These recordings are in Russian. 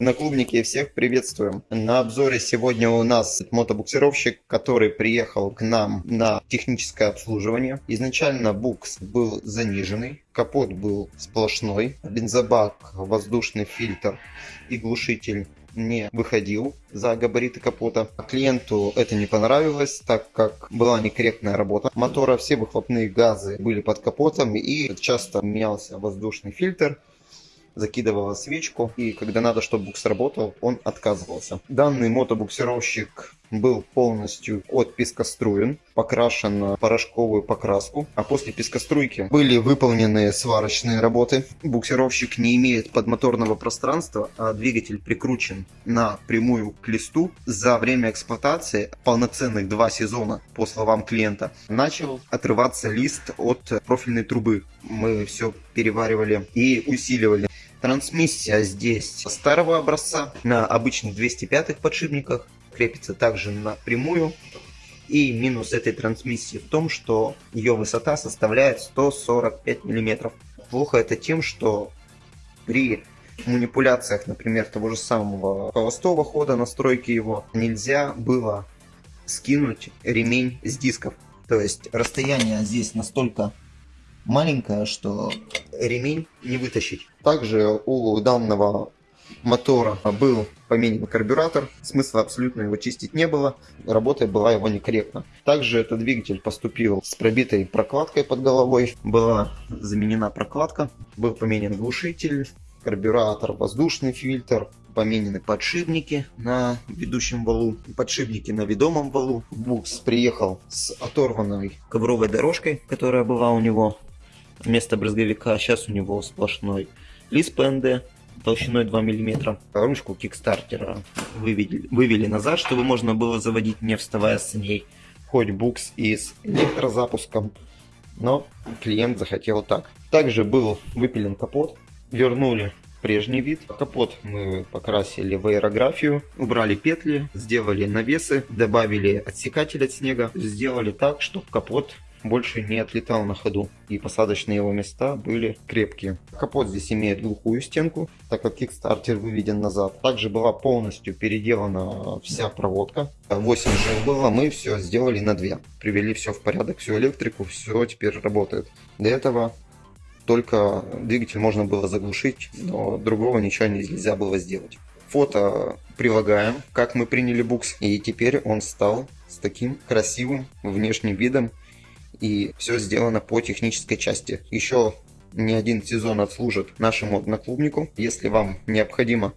На клубнике всех приветствуем. На обзоре сегодня у нас мотобуксировщик, который приехал к нам на техническое обслуживание. Изначально букс был заниженный, капот был сплошной, бензобак, воздушный фильтр и глушитель не выходил за габариты капота. Клиенту это не понравилось, так как была некорректная работа мотора. Все выхлопные газы были под капотом и часто менялся воздушный фильтр закидывала свечку, и когда надо, чтобы букс работал, он отказывался. Данный мотобуксировщик был полностью от пескоструен, покрашен на порошковую покраску, а после пескоструйки были выполнены сварочные работы. Буксировщик не имеет подмоторного пространства, а двигатель прикручен на прямую к листу. За время эксплуатации, полноценных два сезона, по словам клиента, начал отрываться лист от профильной трубы. Мы все переваривали и усиливали. Трансмиссия здесь старого образца на обычных 205 подшипниках крепится также напрямую. И минус этой трансмиссии в том, что ее высота составляет 145 мм. Плохо это тем, что при манипуляциях, например, того же самого холостого хода, настройки его, нельзя было скинуть ремень с дисков. То есть расстояние здесь настолько маленькое, что ремень не вытащить. Также у данного мотора был поменен карбюратор, смысла абсолютно его чистить не было, работа была его некорректно. Также этот двигатель поступил с пробитой прокладкой под головой, была заменена прокладка, был поменен глушитель, карбюратор, воздушный фильтр, поменены подшипники на ведущем валу, подшипники на ведомом валу. Букс приехал с оторванной ковровой дорожкой, которая была у него вместо брызговика. Сейчас у него сплошной лист ПНД толщиной 2 мм. Ручку кикстартера вывели, вывели назад, чтобы можно было заводить не вставая с ней. Хоть букс и с электрозапуском, но клиент захотел так. Также был выпилен капот, вернули прежний вид. Капот мы покрасили в аэрографию, убрали петли, сделали навесы, добавили отсекатель от снега, сделали так, чтобы капот больше не отлетал на ходу и посадочные его места были крепкие. Капот здесь имеет глухую стенку, так как кикстартер выведен назад. Также была полностью переделана вся проводка. 8 жил было, мы все сделали на 2. Привели все в порядок, всю электрику, все теперь работает. Для этого только двигатель можно было заглушить, но другого ничего нельзя было сделать. Фото прилагаем, как мы приняли букс, и теперь он стал с таким красивым внешним видом и все сделано по технической части. Еще не один сезон отслужит нашему одноклубнику. Если вам необходимо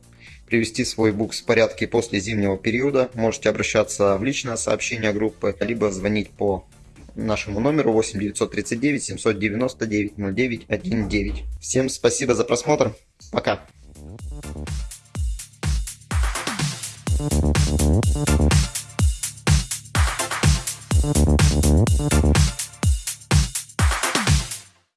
привести свой букс в порядке после зимнего периода, можете обращаться в личное сообщение группы, либо звонить по нашему номеру 8 939 799 09 19. Всем спасибо за просмотр. Пока.